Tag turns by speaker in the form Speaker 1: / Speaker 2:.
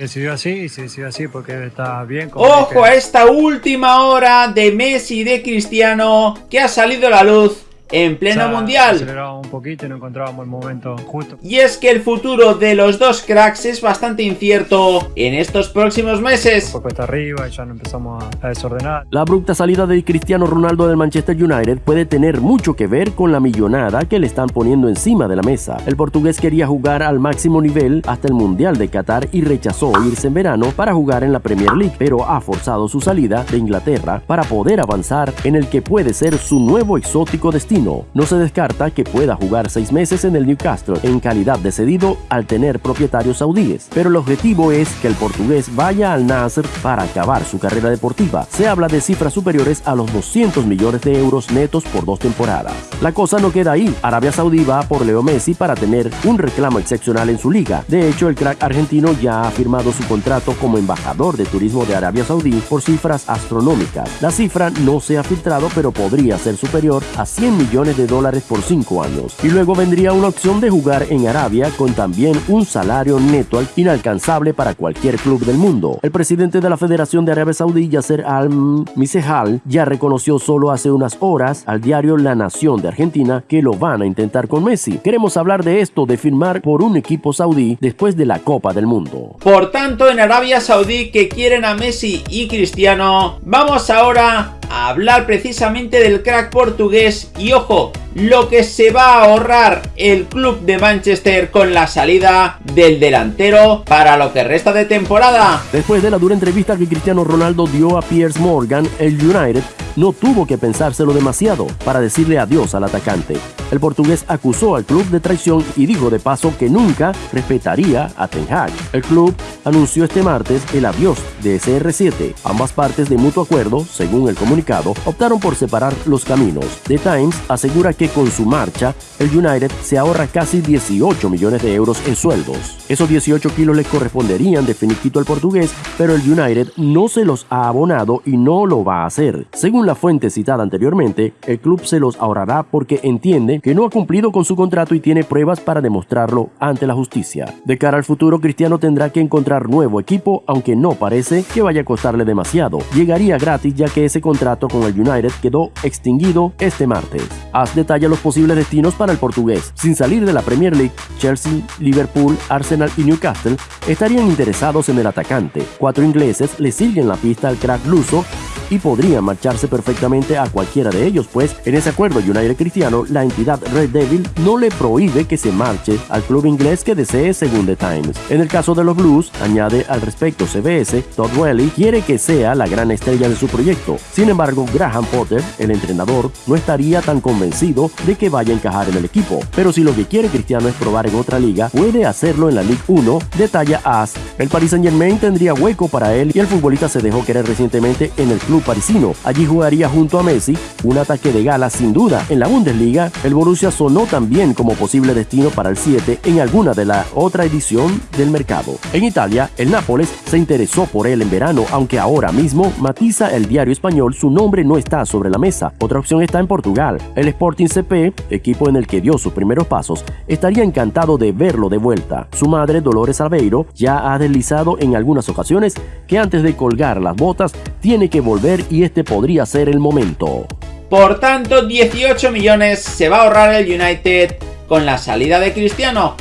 Speaker 1: Decidió así, se decidió así porque está bien.
Speaker 2: Ojo a esta última hora de Messi y de Cristiano que ha salido a la luz en pleno mundial.
Speaker 1: un poquito y no encontrábamos el momento justo.
Speaker 2: Y es que el futuro de los dos cracks es bastante incierto en estos próximos meses.
Speaker 1: Un poco está arriba y ya no empezamos a desordenar.
Speaker 3: La abrupta salida de Cristiano Ronaldo del Manchester United puede tener mucho que ver con la millonada que le están poniendo encima de la mesa. El portugués quería jugar al máximo nivel hasta el Mundial de Qatar y rechazó irse en verano para jugar en la Premier League, pero ha forzado su salida de Inglaterra para poder avanzar en el que puede ser su nuevo exótico destino no se descarta que pueda jugar seis meses en el Newcastle en calidad de cedido al tener propietarios saudíes, pero el objetivo es que el portugués vaya al Nasr para acabar su carrera deportiva. Se habla de cifras superiores a los 200 millones de euros netos por dos temporadas. La cosa no queda ahí. Arabia Saudí va por Leo Messi para tener un reclamo excepcional en su liga. De hecho, el crack argentino ya ha firmado su contrato como embajador de turismo de Arabia Saudí por cifras astronómicas. La cifra no se ha filtrado, pero podría ser superior a 100 millones millones de dólares por 5 años. Y luego vendría una opción de jugar en Arabia con también un salario neto inalcanzable para cualquier club del mundo. El presidente de la Federación de Arabia Saudí, Yasser Al-Misehal, ya reconoció solo hace unas horas al diario La Nación de Argentina que lo van a intentar con Messi. Queremos hablar de esto de firmar por un equipo saudí después de la Copa del Mundo.
Speaker 2: Por tanto, en Arabia Saudí que quieren a Messi y Cristiano, vamos ahora hablar precisamente del crack portugués. Y ojo, lo que se va a ahorrar el club de Manchester con la salida del delantero para lo que resta de temporada.
Speaker 3: Después de la dura entrevista que Cristiano Ronaldo dio a Piers Morgan, el United no tuvo que pensárselo demasiado para decirle adiós al atacante. El portugués acusó al club de traición y dijo de paso que nunca respetaría a Ten Hag. El club anunció este martes el adiós de SR7. Ambas partes de mutuo acuerdo, según el comunicado, optaron por separar los caminos. The Times asegura que con su marcha, el United se ahorra casi 18 millones de euros en sueldos. Esos 18 kilos le corresponderían de finiquito al portugués, pero el United no se los ha abonado y no lo va a hacer. Según la fuente citada anteriormente, el club se los ahorrará porque entiende que no ha cumplido con su contrato y tiene pruebas para demostrarlo ante la justicia. De cara al futuro, Cristiano tendrá que encontrar nuevo equipo, aunque no parece que vaya a costarle demasiado. Llegaría gratis ya que ese contrato con el United quedó extinguido este martes. Haz los posibles destinos para el portugués. Sin salir de la Premier League, Chelsea, Liverpool, Arsenal y Newcastle estarían interesados en el atacante. Cuatro ingleses le siguen la pista al crack luso y podrían marcharse perfectamente a cualquiera de ellos, pues en ese acuerdo United Cristiano, la entidad Red Devil no le prohíbe que se marche al club inglés que desee según The Times. En el caso de los Blues, añade al respecto CBS, Todd Welly quiere que sea la gran estrella de su proyecto. Sin embargo, Graham Potter, el entrenador, no estaría tan convencido de que vaya a encajar en el equipo. Pero si lo que quiere Cristiano es probar en otra liga, puede hacerlo en la Ligue 1, detalla As. El Paris Saint Germain tendría hueco para él y el futbolista se dejó querer recientemente en el club parisino. Allí jugaría junto a Messi, un ataque de gala sin duda. En la Bundesliga, el Borussia sonó también como posible destino para el 7 en alguna de la otra edición del mercado. En Italia, el Nápoles se interesó por él en verano, aunque ahora mismo matiza el diario español su nombre no está sobre la mesa. Otra opción está en Portugal. El Sporting CP, equipo en el que dio sus primeros pasos, estaría encantado de verlo de vuelta. Su madre, Dolores Albeiro, ya ha en algunas ocasiones que antes de colgar las botas tiene que volver y este podría ser el momento.
Speaker 2: Por tanto, 18 millones se va a ahorrar el United con la salida de Cristiano.